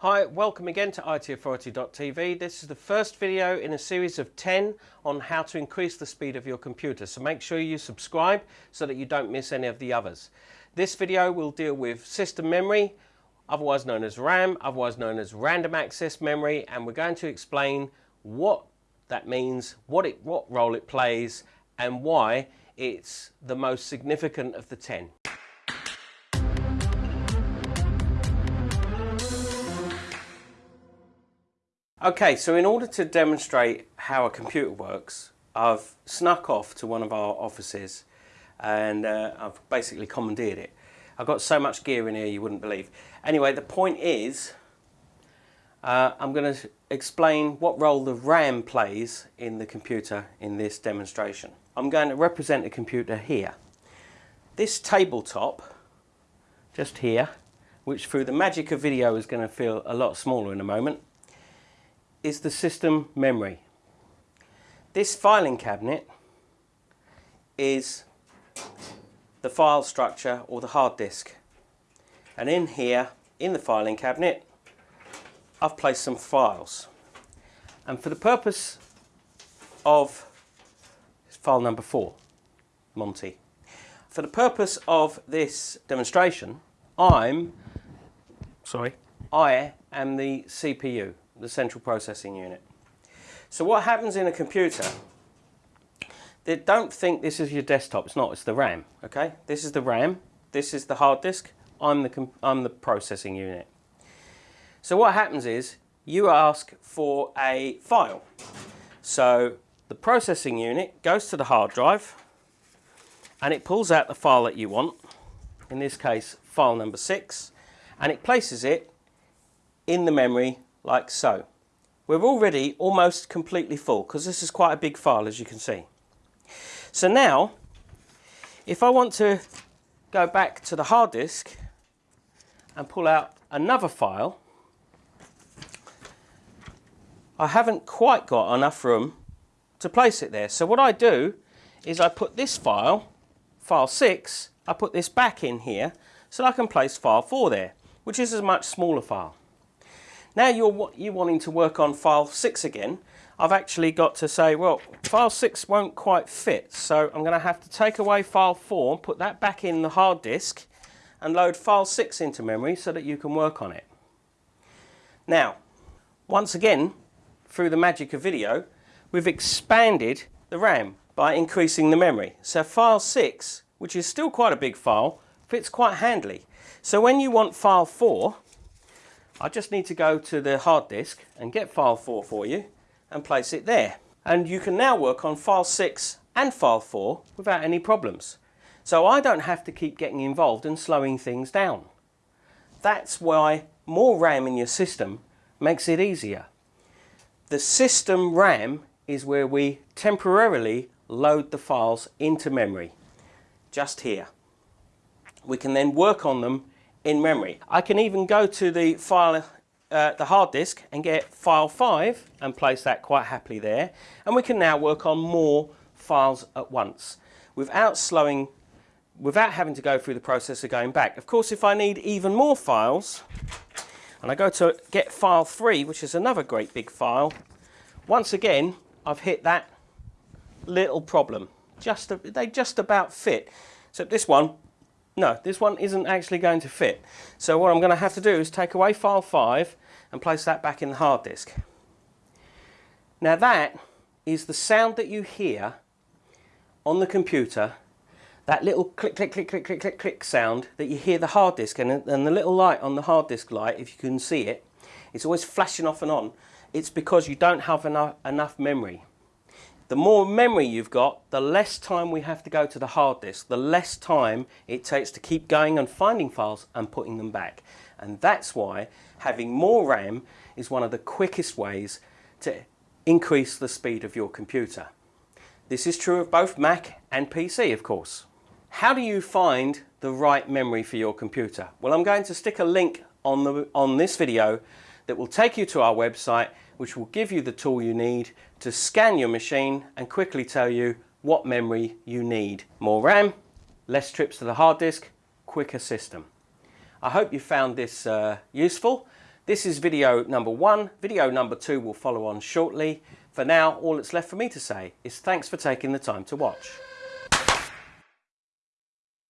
Hi, welcome again to itauthority.tv. This is the first video in a series of 10 on how to increase the speed of your computer. So make sure you subscribe so that you don't miss any of the others. This video will deal with system memory, otherwise known as RAM, otherwise known as random access memory, and we're going to explain what that means, what, it, what role it plays, and why it's the most significant of the 10. Okay, so in order to demonstrate how a computer works, I've snuck off to one of our offices and uh, I've basically commandeered it. I've got so much gear in here you wouldn't believe. Anyway, the point is, uh, I'm going to explain what role the RAM plays in the computer in this demonstration. I'm going to represent a computer here. This tabletop, just here, which through the magic of video is going to feel a lot smaller in a moment, is the system memory. This filing cabinet is the file structure or the hard disk. And in here, in the filing cabinet, I've placed some files. And for the purpose of file number four, Monty, for the purpose of this demonstration, I'm, sorry, I am the CPU, the central processing unit. So what happens in a computer, they don't think this is your desktop, it's not, it's the RAM, okay? This is the RAM, this is the hard disk, I'm the, I'm the processing unit. So what happens is, you ask for a file. So the processing unit goes to the hard drive, and it pulls out the file that you want, in this case file number 6, and it places it in the memory like so. We're already almost completely full because this is quite a big file as you can see. So now, if I want to go back to the hard disk and pull out another file, I haven't quite got enough room to place it there. So what I do is I put this file, file 6, I put this back in here so I can place file 4 there, which is a much smaller file. Now you're you wanting to work on file 6 again, I've actually got to say, well, file 6 won't quite fit, so I'm going to have to take away file 4, put that back in the hard disk, and load file 6 into memory so that you can work on it. Now, once again, through the magic of video, we've expanded the RAM by increasing the memory. So file 6, which is still quite a big file, fits quite handily. So when you want file 4, I just need to go to the hard disk and get file 4 for you and place it there. And you can now work on file 6 and file 4 without any problems. So I don't have to keep getting involved and slowing things down. That's why more RAM in your system makes it easier. The system RAM is where we temporarily load the files into memory, just here. We can then work on them in memory. I can even go to the file, uh, the hard disk and get file 5 and place that quite happily there. And we can now work on more files at once without slowing, without having to go through the process of going back. Of course, if I need even more files, and I go to get file 3, which is another great big file, once again, I've hit that little problem. Just They just about fit. So this one no, this one isn't actually going to fit. So what I'm going to have to do is take away file 5 and place that back in the hard disk. Now that is the sound that you hear on the computer, that little click, click, click, click, click, click, click sound that you hear the hard disk and, and the little light on the hard disk light, if you can see it, it's always flashing off and on. It's because you don't have enough, enough memory. The more memory you've got, the less time we have to go to the hard disk, the less time it takes to keep going and finding files and putting them back. And that's why having more RAM is one of the quickest ways to increase the speed of your computer. This is true of both Mac and PC, of course. How do you find the right memory for your computer? Well, I'm going to stick a link on, the, on this video that will take you to our website which will give you the tool you need to scan your machine and quickly tell you what memory you need. More RAM, less trips to the hard disk, quicker system. I hope you found this uh, useful. This is video number one. Video number two will follow on shortly. For now, all that's left for me to say is thanks for taking the time to watch.